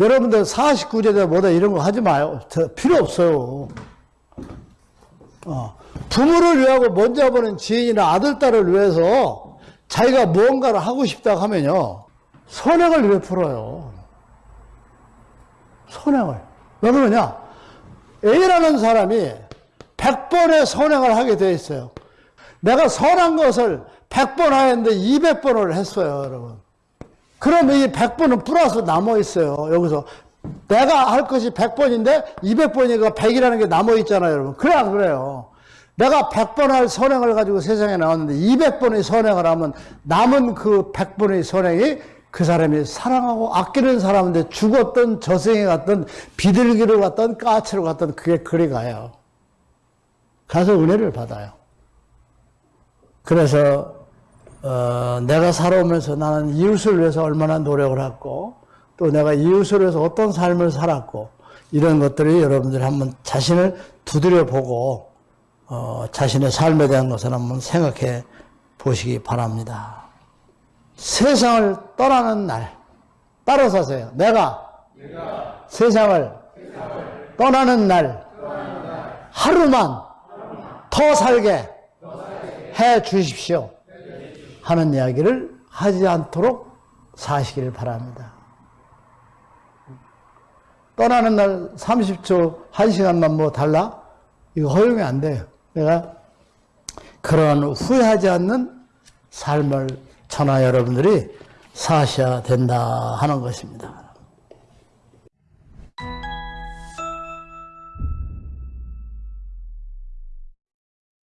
여러분들 49제다 뭐다 이런 거 하지 마요. 저 필요 없어요. 어. 부모를 위하고 먼저 보는 지인이나 아들, 딸을 위해서 자기가 무언가를 하고 싶다 하면요. 선행을 왜 풀어요? 선행을. 왜 그러냐? A라는 사람이 100번의 선행을 하게 돼 있어요. 내가 선한 것을 100번 하였는데 200번을 했어요, 여러분. 그러면 이 100번은 플러스 남아 있어요. 여기서 내가 할 것이 100번인데 200번이니까 100이라는 게 남아 있잖아요, 여러분. 그래 안 그래요? 내가 100번 할 선행을 가지고 세상에 나왔는데 200번의 선행을 하면 남은 그 100번의 선행이 그 사람이 사랑하고 아끼는 사람인데 죽었던 저승에 갔던 비둘기를 갔던 까치로 갔던 그게 그리 가요. 가서 은혜를 받아요. 그래서 어, 내가 살아오면서 나는 이웃을 위해서 얼마나 노력을 했고 또 내가 이웃을 위해서 어떤 삶을 살았고 이런 것들이 여러분들이 한번 자신을 두드려 보고 어, 자신의 삶에 대한 것을 한번 생각해 보시기 바랍니다. 세상을 떠나는 날 따라 사세요. 내가, 세상을, 떠나는 날, 하루만, 더 살게 해 주십시오. 하는 이야기를 하지 않도록 사시기를 바랍니다. 떠나는 날 30초, 1시간만 뭐 달라? 이거 허용이 안 돼요. 내가 그런 후회하지 않는 삶을 천하 여러분들이 사셔야 된다 하는 것입니다.